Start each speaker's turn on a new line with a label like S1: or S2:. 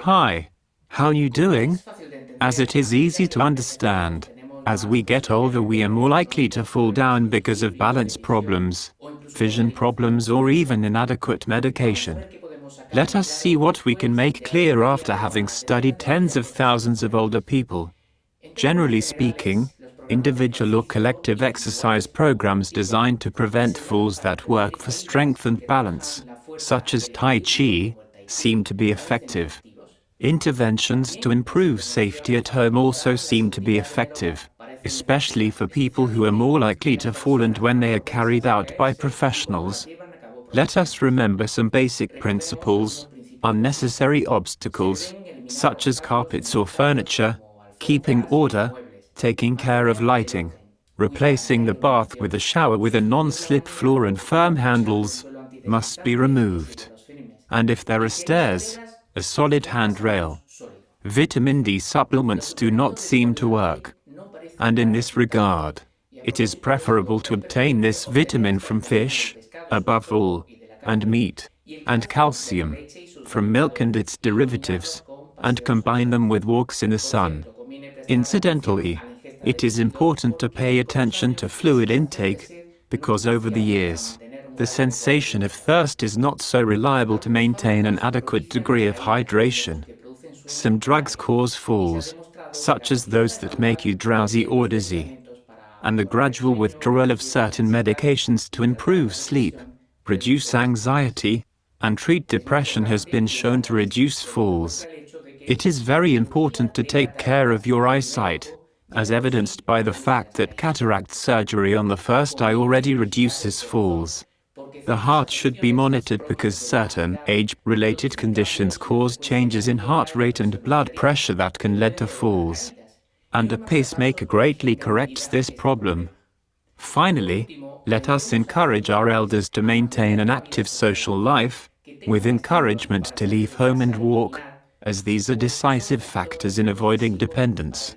S1: Hi. How are you doing? As it is easy to understand, as we get older we are more likely to fall down because of balance problems, vision problems or even inadequate medication. Let us see what we can make clear after having studied tens of thousands of older people. Generally speaking, individual or collective exercise programs designed to prevent falls that work for strength and balance, such as Tai Chi, seem to be effective. Interventions to improve safety at home also seem to be effective, especially for people who are more likely to fall and when they are carried out by professionals. Let us remember some basic principles, unnecessary obstacles, such as carpets or furniture, keeping order, taking care of lighting, replacing the bath with a shower with a non-slip floor and firm handles, must be removed. And if there are stairs, a solid handrail. Vitamin D supplements do not seem to work. And in this regard, it is preferable to obtain this vitamin from fish, above all, and meat, and calcium, from milk and its derivatives, and combine them with walks in the sun. Incidentally, it is important to pay attention to fluid intake, because over the years, the sensation of thirst is not so reliable to maintain an adequate degree of hydration. Some drugs cause falls, such as those that make you drowsy or dizzy. And the gradual withdrawal of certain medications to improve sleep, reduce anxiety, and treat depression has been shown to reduce falls. It is very important to take care of your eyesight, as evidenced by the fact that cataract surgery on the first eye already reduces falls. The heart should be monitored because certain age-related conditions cause changes in heart rate and blood pressure that can lead to falls. And a pacemaker greatly corrects this problem. Finally, let us encourage our elders to maintain an active social life, with encouragement to leave home and walk, as these are decisive factors in avoiding dependence.